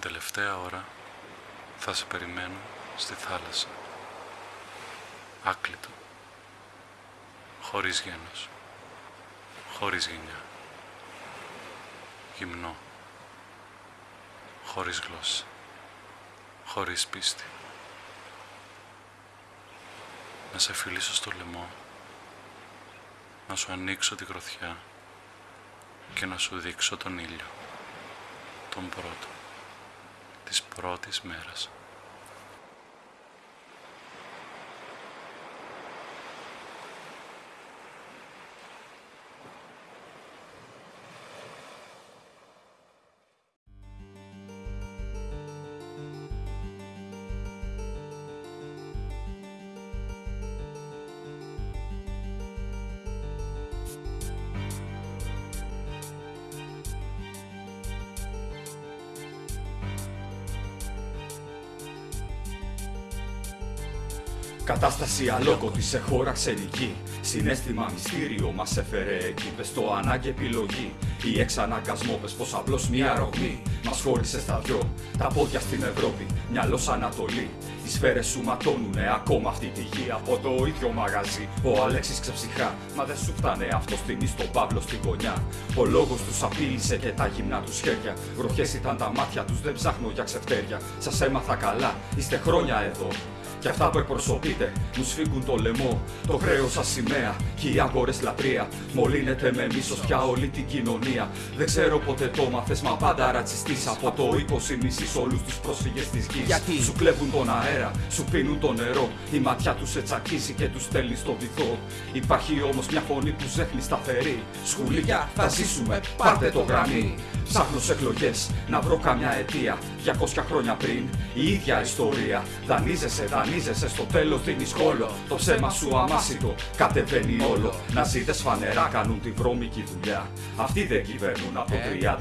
την τελευταία ώρα θα σε περιμένω στη θάλασσα. Άκλητο. Χωρίς γένος. Χωρίς γενιά. Γυμνό. Χωρίς γλώσσα. Χωρίς πίστη. Να σε φιλήσω στο λαιμό. Να σου ανοίξω τη γροθιά και να σου δείξω τον ήλιο. Τον πρώτο. Της πρώτης μέρας. Κατάσταση αλόκοτη σε χώρα ξενική. Συνέστημα μυστήριο μας έφερε εκεί. Πες το ανάγκη επιλογή. Ή εξαναγκασμό, πες πως απλώς μία ρογμή. Μας χώρισε στα δυο. Τα πόδια στην Ευρώπη, μυαλό Ανατολή. Οι σφαίρες σου ματώνουνε ακόμα αυτή τη γη. Από το ίδιο μαγαζί. Ο Αλέξης ξεψυχά. Μα δεν σου φτάνε αυτό στην στον Παύλο στη γωνιά. Ο λόγος τους απείλησε και τα γυμνά τους χέρια. Βροχές ήταν τα μάτια τους, δεν ψάχνω για ξεφτέρια. Σας έμαθα καλά, είστε χρόνια εδώ. Και αυτά που εκπροσωπείτε μου σφίγγουν το λαιμό. Το χρέος σας σημαία και οι άγκορε λατρεία. Μολύνεται με μίσος πια όλη την κοινωνία. Δεν ξέρω ποτέ το μάθες, μα πάντα ρατσιστής. Από το 20 μισή όλους τους πρόσφυγες της γης. Γιατί; Σου κλέβουν τον αέρα, σου πίνουν το νερό. Η ματιά τους σε τσακίζει και τους στέλνει στο βυθό. Υπάρχει όμως μια φωνή που ζέχνει σταθερή. Σκουλίκια, θα ζήσουμε, πάρτε το γραμμή. Ψάχνω σε εκλογές να βρω καμιά αιτία. 200 χρόνια πριν η ίδια ιστορία. Δανείζεσαι, δανείζεσαι, στο τέλος δίνει κόλλο. Το ψέμα σου αμάσιτο κατεβαίνει όλο. Να ζείτε φανερά κάνουν τη βρώμικη δουλειά. Αυτοί δεν κυβερνούν από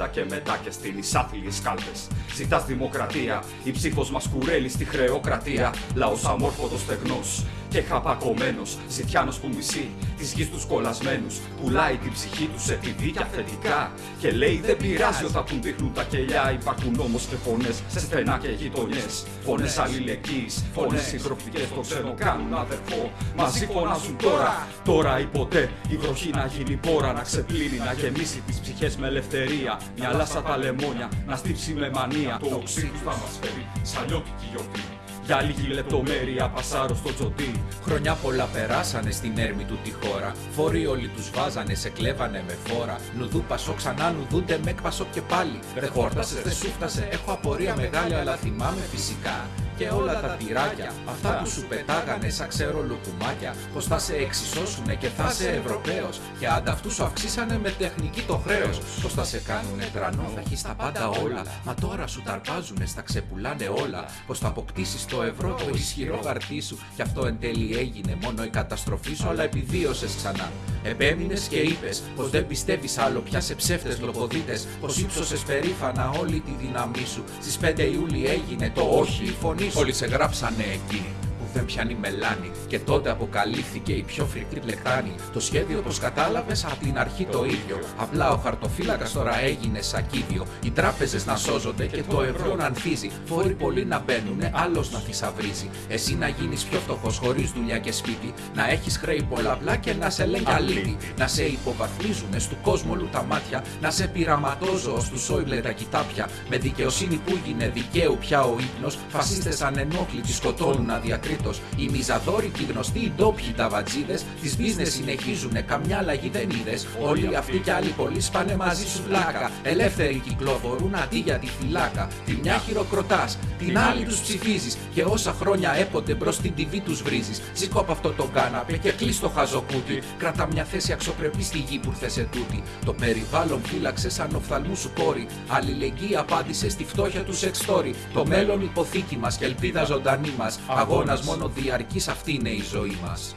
30 και μετά και στην εισάθλιε κάλπες. Ζητάς δημοκρατία, η ψήφος μας κουρέλει στη χρεοκρατία. Λαός αμόρφωτος στεγνός και χαπακωμένος. Ζητιάνος που μισεί τη γης τους κολλασμένους. Πουλάει την ψυχή τους σε TV και αφεντικά. Και λέει δεν πειράζει όταν του δείχνουν τα κελιά. Υπάρχουν όμω και φωνές σε στενά και γειτονιές. Φωνές αλληλεγγύης, φωνές συντροφικές το ξένο κάνουν αδερφό. Μαζί φωνάζουν τώρα, τώρα ή ποτέ. Η βροχή να γίνει πόρα, να ξεπλύνει, να γεμίσει τις ψυχές με ελευθερία. Μυαλά σαν τα λεμόνια, να στύψει με μανία. Το οξύ τους θα μας φέρει σαν λιώτικη γιορτή. Για λίγη λεπτομέρεια πασάρω στο τζοντί. Χρονιά πολλά περάσανε στην έρμη του τη χώρα. Φόροι όλοι τους βάζανε, σε κλέβανε με φόρα. Νουδού πασό ξανά νουδούνται με εκπασό και πάλι. Ρε χόρτασες, δεν σου φτάσε. Έχω απορία μεγάλη, αλλά θυμάμαι φυσικά. Και όλα τα τυράκια, αυτά που σου πετάγανε σαν ξέρω λουκουμάκια. Πως θα σε εξισώσουνε και θα σε Ευρωπαίος. Και ανταυτού σου αυξήσανε με τεχνική το χρέος. Πως θα σε κάνουνε τρανό, θα έχεις τα πάντα όλα. Μα τώρα σου ταρπάζουνε, στα ξεπουλάνε όλα. Πως θα αποκτήσεις το ευρώ, το ισχυρό χαρτί σου. Κι αυτό εν τέλει έγινε μόνο η καταστροφή σου, αλλά επιβίωσες ξανά. Επέμεινες και είπες πως δεν πιστεύεις άλλο πια σε ψεύτες λοποδίτε. Πως ύψωσες περήφανα όλη τη δύναμή σου. Στις 5 Ιούλη έγινε το όχι, η φωνή σου. Όλοι σε γράψανε εκεί που δεν πιάνει μελάνη. Και τότε αποκαλύφθηκε η πιο φρικτή πλεκτάνη. Το σχέδιο, όπως κατάλαβες, από την αρχή το ίδιο. Απλά ο χαρτοφύλακας τώρα έγινε σακίδιο. Οι τράπεζες να σώζονται και το ευρώ να ανθίζει. Φόροι πολλοί να μπαίνουνε, άλλος να θησαυρίζει. Εσύ να γίνεις πιο φτωχός, χωρίς δουλειά και σπίτι. Να έχεις χρέη πολλαπλά και να σε λένε αλήτη. Να σε υποβαθμίζουνε στου κόσμου όλου τα μάτια. Να σε πειραματόζω στου σόιμπλε τα κοιτάπια. Με δικαιοσύνη που γίνε δικαίου πια ο ύπνος. Φασίστες ανενόχλητοι σκοτώνουν αδιακρίτως. Οι μιζαδόρικοι γνωστοί, οι ντόπιοι ταβατζίδες. Τις business συνεχίζουνε, καμιά αλλαγή δεν είδες. Όλοι αυτοί κι άλλοι πολλοί σπάνε μαζί σου πλάκα. Ελεύθεροι κυκλοφορούν αντί για τη φυλάκα. Τη μια χειροκροτάς, την άλλη τους ψηφίζεις. Και όσα χρόνια έπονται μπρος στην TV τους βρίζεις. Σηκώ από αυτό το κάναπε και κλείσει το χαζοκούτι. Κράτα μια θέση αξιοπρεπή στη γη που ήρθες σε τούτη. Το περιβάλλον φύλαξε σαν οφθαλμού σου κόρη. Αλληλεγγύη απάντησε στη φτώχεια του σεξτόρι. Το μέλλον υποθήκη μας και ελπίδα ζωντανή μας. Αγώνας μόνο διαρκή αυτή είναι η ζωή μας.